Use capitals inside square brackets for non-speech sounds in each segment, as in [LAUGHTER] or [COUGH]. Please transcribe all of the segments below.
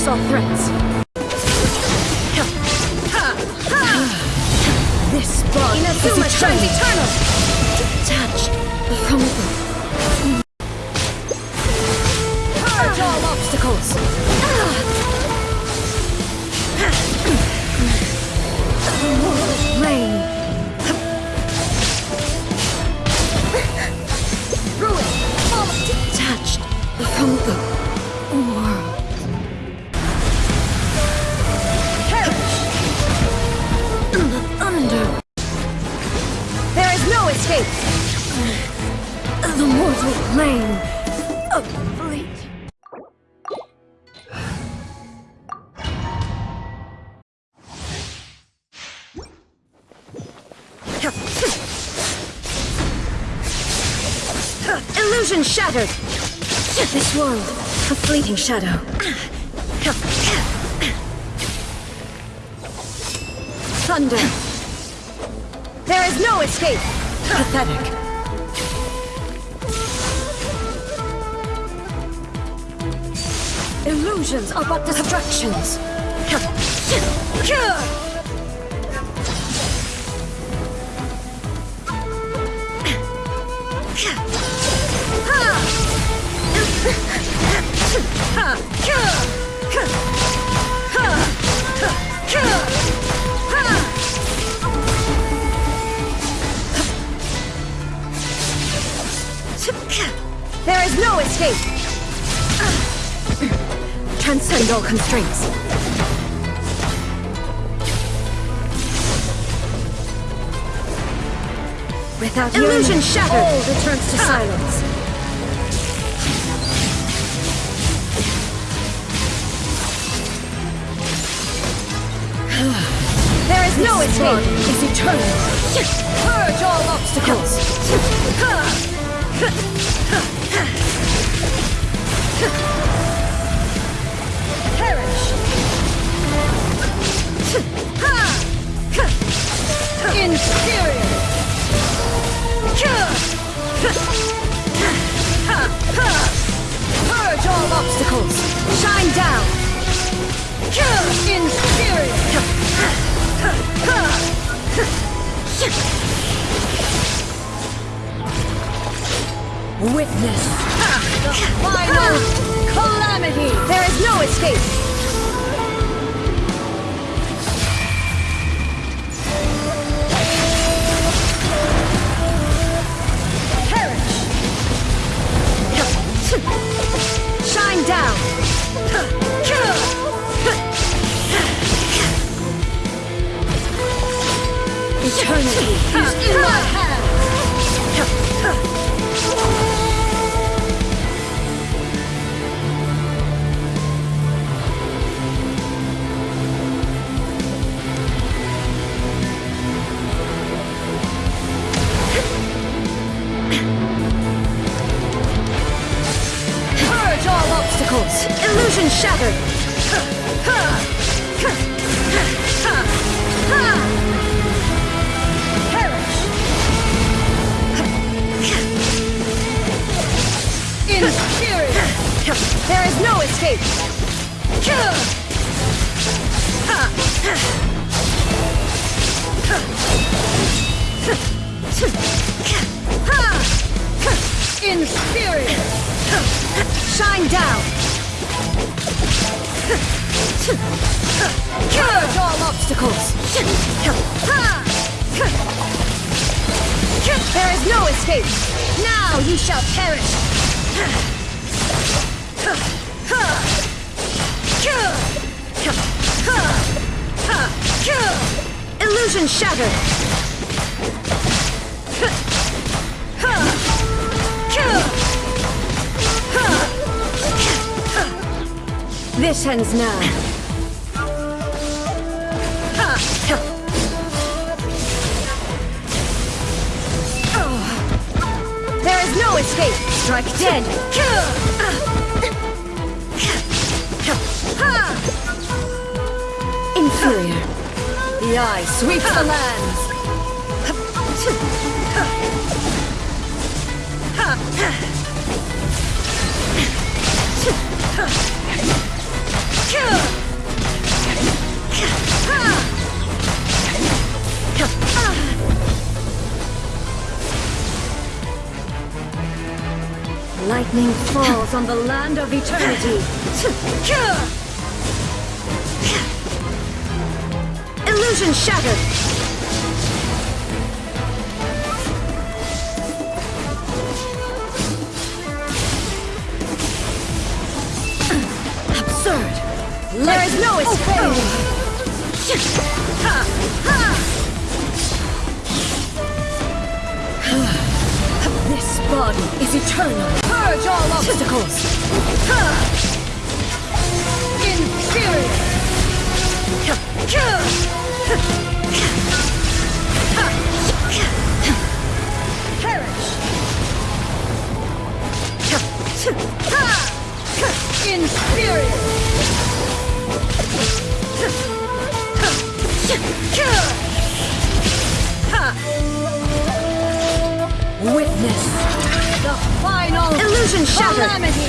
saw threats. Illusion shattered! This world, a fleeting shadow. Thunder, There is no escape! pathetic. Illusions are but distractions. There is no escape! Transcend all constraints. Without Illusion shattered. All returns to silence. Escape! one is eternal. Purge all obstacles. Perish! Inferior. Purge all obstacles. Shine down! Inferior. Witness the final calamity. There is no escape! Escape! Inferior. Shine down! Purge all obstacles. There is no escape! Now you shall perish! Illusion shattered! This ends now. There is no escape! Strike dead. Courier. The eye sweeps the lands. Lightning falls on the land of eternity. Illusion shattered. Absurd. There is no escape. [SIGHS] This body is eternal. Purge all obstacles. Witness the final illusion shattered. Calamity.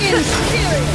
Inferior.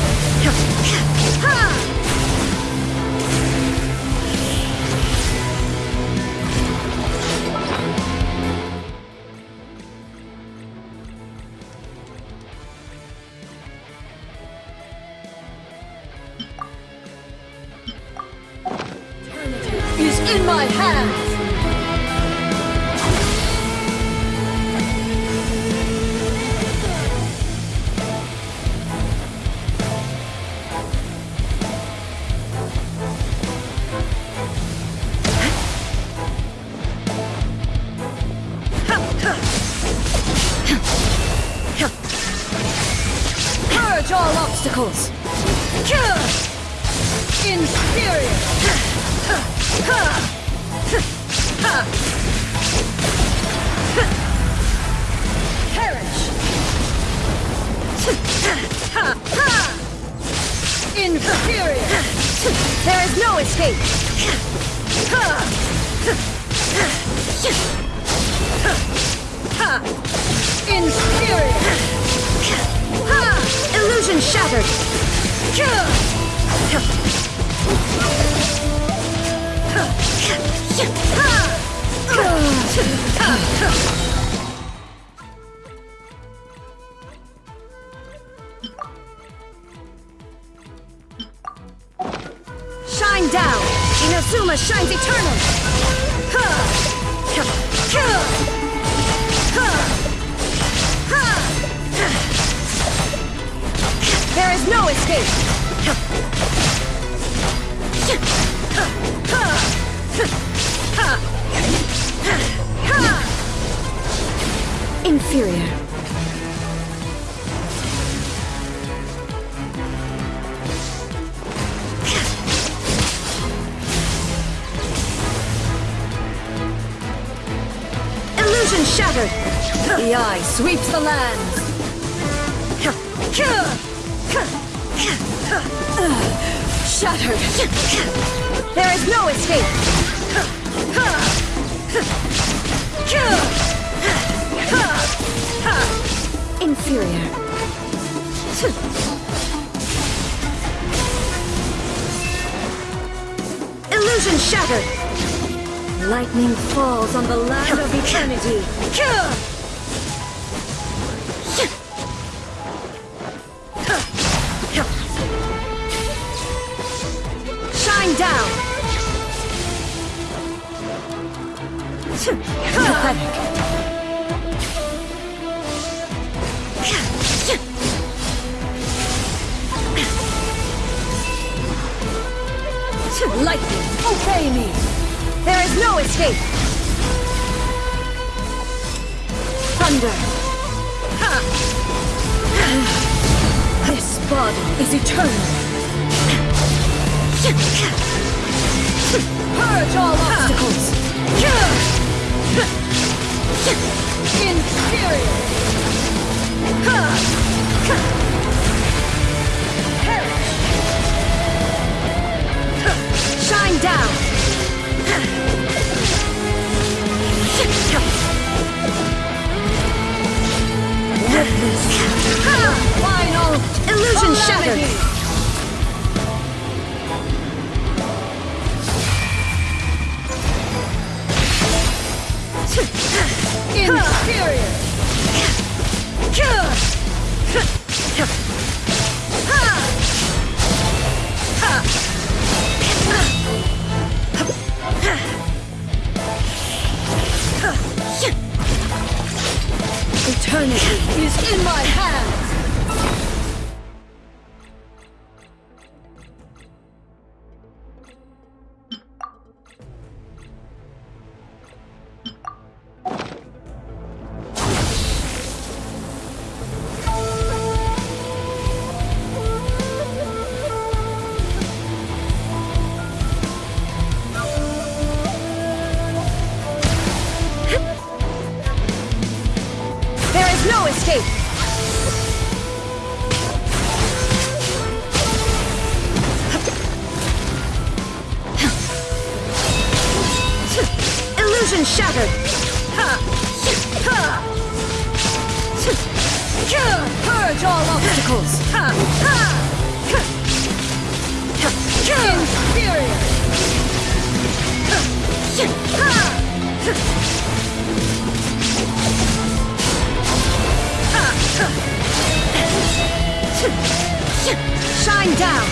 There is no escape! Inferior! Illusion shattered! Shine shines eternal! There is no escape! Inferior. Illusion shattered! The eye sweeps the land! Shattered! There is no escape! Inferior. Illusion shattered! Lightning falls on the land of eternity. Shine down! Pathetic. Lightning, obey me! There is no escape! Thunder! This body is eternal! Purge all obstacles! Is in my hands. Escape. Illusion shattered. Purge all obstacles. Inferior. Shine down.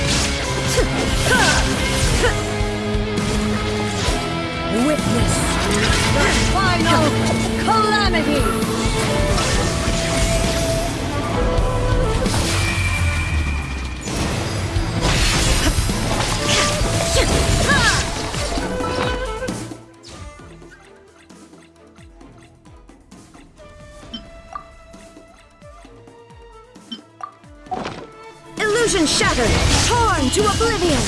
Witness the final calamity. To oblivion.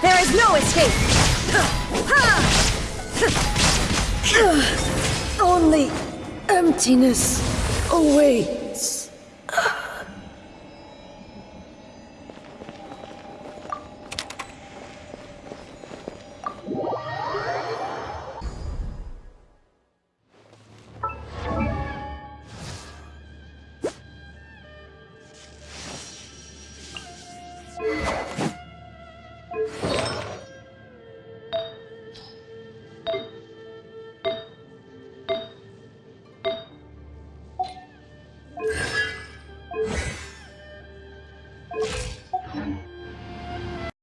There is no escape. Only emptiness away.